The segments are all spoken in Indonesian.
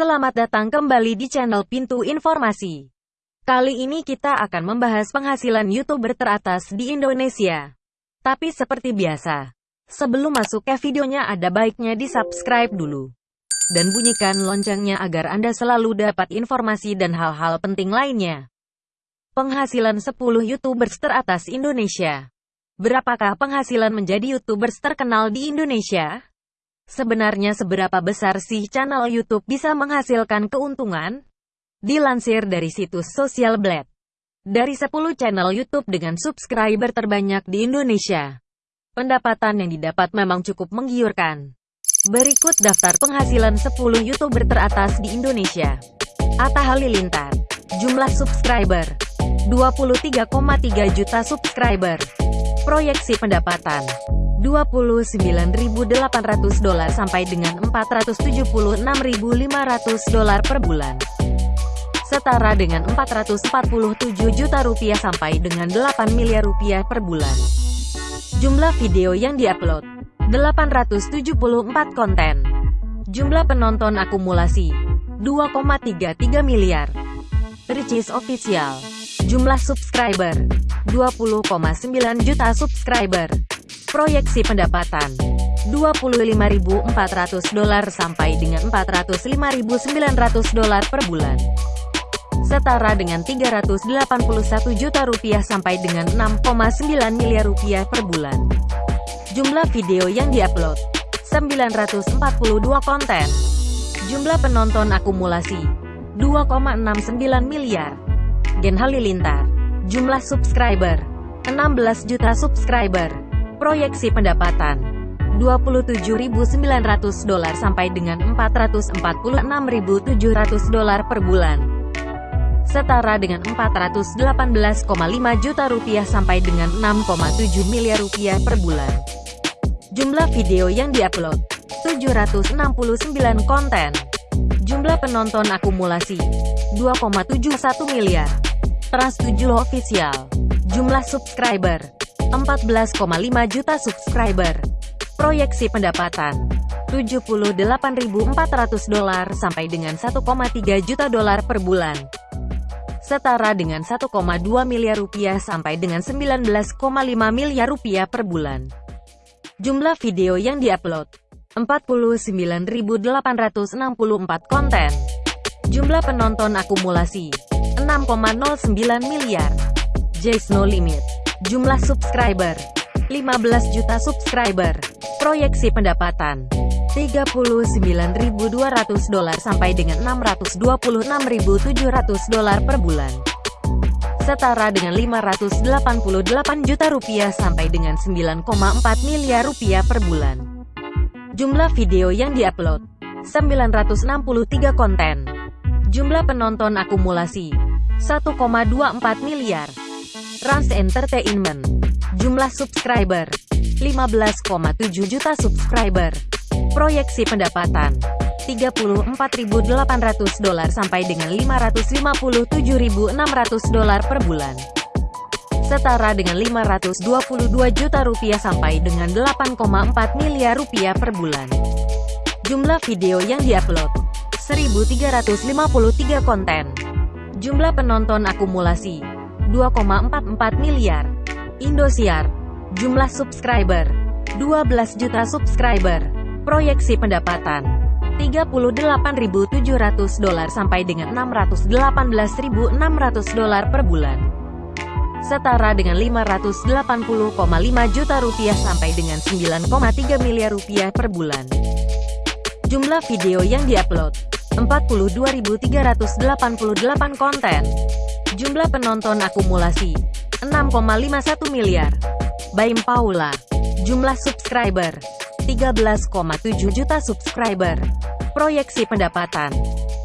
Selamat datang kembali di channel Pintu Informasi. Kali ini kita akan membahas penghasilan YouTuber teratas di Indonesia. Tapi seperti biasa, sebelum masuk ke videonya ada baiknya di subscribe dulu. Dan bunyikan loncengnya agar Anda selalu dapat informasi dan hal-hal penting lainnya. Penghasilan 10 YouTubers teratas Indonesia. Berapakah penghasilan menjadi YouTubers terkenal di Indonesia? Sebenarnya seberapa besar sih channel YouTube bisa menghasilkan keuntungan? Dilansir dari situs Social Blade. Dari 10 channel YouTube dengan subscriber terbanyak di Indonesia, pendapatan yang didapat memang cukup menggiurkan. Berikut daftar penghasilan 10 YouTuber teratas di Indonesia. Atta Halilintar. Jumlah subscriber. 23,3 juta subscriber. Proyeksi pendapatan. 29.800 dolar sampai dengan 476.500 dolar per bulan. Setara dengan 447 juta rupiah sampai dengan 8 miliar rupiah per bulan. Jumlah video yang diupload 874 konten. Jumlah penonton akumulasi 2,33 miliar. Ricis official. Jumlah subscriber 20,9 juta subscriber. Proyeksi pendapatan 25.400 dolar sampai dengan 405.900 dolar per bulan. Setara dengan 381 juta rupiah sampai dengan 6,9 miliar rupiah per bulan. Jumlah video yang diupload 942 konten. Jumlah penonton akumulasi 2,69 miliar. Gen Halilintar. Jumlah subscriber 16 juta subscriber. Proyeksi pendapatan 27.900 dolar sampai dengan 446.700 dolar per bulan. Setara dengan 418,5 juta rupiah sampai dengan 6,7 miliar rupiah per bulan. Jumlah video yang diupload 769 konten. Jumlah penonton akumulasi 2,71 miliar. Trans 7 official. Jumlah subscriber 14,5 juta subscriber. Proyeksi pendapatan 78.400 dolar sampai dengan 1,3 juta dolar per bulan. Setara dengan 1,2 miliar rupiah sampai dengan 19,5 miliar rupiah per bulan. Jumlah video yang diupload 49.864 konten. Jumlah penonton akumulasi 6,09 miliar. Jace No Limit Jumlah subscriber 15 juta subscriber. Proyeksi pendapatan 39.200 dolar sampai dengan 626.700 dolar per bulan. Setara dengan 588 juta rupiah sampai dengan 9,4 miliar rupiah per bulan. Jumlah video yang diupload 963 konten. Jumlah penonton akumulasi 1,24 miliar. Rans Entertainment. Jumlah subscriber 15,7 juta subscriber. Proyeksi pendapatan 34.800 dolar sampai dengan 557.600 dolar per bulan. Setara dengan 522 juta rupiah sampai dengan 8,4 miliar rupiah per bulan. Jumlah video yang diupload 1353 konten. Jumlah penonton akumulasi 2,44 miliar. Indosiar. Jumlah subscriber. 12 juta subscriber. Proyeksi pendapatan. 38.700 dolar sampai dengan 618.600 dolar per bulan. Setara dengan 580,5 juta rupiah sampai dengan 9,3 miliar rupiah per bulan. Jumlah video yang diupload 42.388 konten. Jumlah penonton akumulasi 6,51 miliar. Baim Paula. Jumlah subscriber 13,7 juta subscriber. Proyeksi pendapatan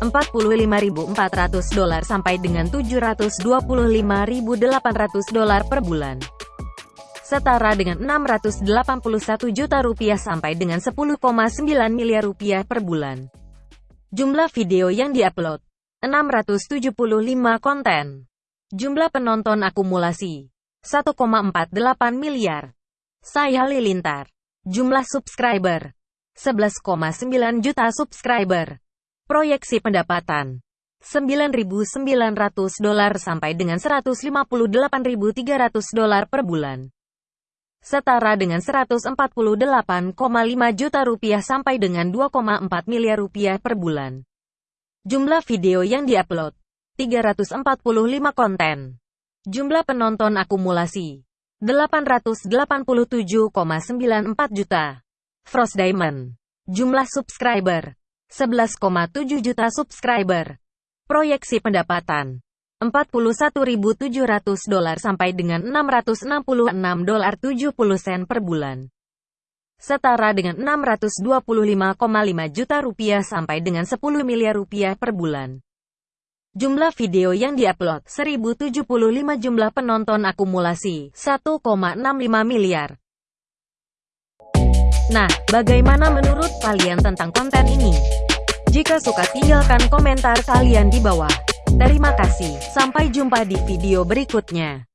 45.400 dolar sampai dengan 725.800 dolar per bulan. Setara dengan 681 juta rupiah sampai dengan 10,9 miliar rupiah per bulan. Jumlah video yang diupload 675 konten. Jumlah penonton akumulasi 1,48 miliar. Saya Halilintar. Jumlah subscriber 11,9 juta subscriber. Proyeksi pendapatan 9.900 dolar sampai dengan 158.300 dolar per bulan. Setara dengan 148,5 juta rupiah sampai dengan 2,4 miliar rupiah per bulan. Jumlah video yang diupload 345 konten. Jumlah penonton akumulasi 887,94 juta. Frost Diamond. Jumlah subscriber 11,7 juta subscriber. Proyeksi pendapatan 41.700 dolar sampai dengan 666 dolar 70 sen per bulan. Setara dengan 625,5 juta rupiah sampai dengan 10 miliar rupiah per bulan. Jumlah video yang diupload 1075 jumlah penonton akumulasi 1,65 miliar. Nah, bagaimana menurut kalian tentang konten ini? Jika suka tinggalkan komentar kalian di bawah. Terima kasih, sampai jumpa di video berikutnya.